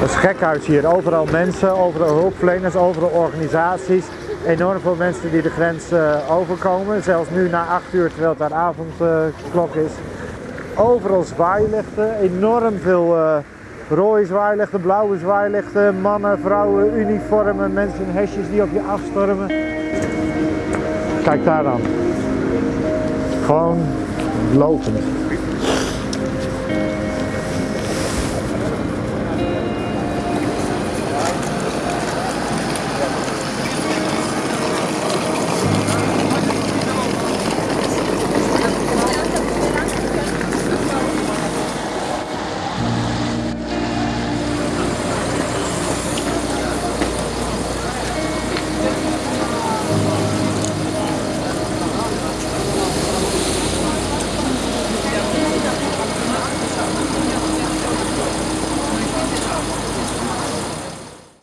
Het is gekhuis hier. Overal mensen, overal hulpverleners, overal organisaties. Enorm veel mensen die de grens eh, overkomen. Zelfs nu na acht uur terwijl het daar avondklok is. Overal zwaailichten. Enorm veel eh, rode zwaailichten, blauwe zwaailichten. Mannen, vrouwen, uniformen, mensen in hesjes die op je afstormen. Kijk daar dan. Gewoon lopend.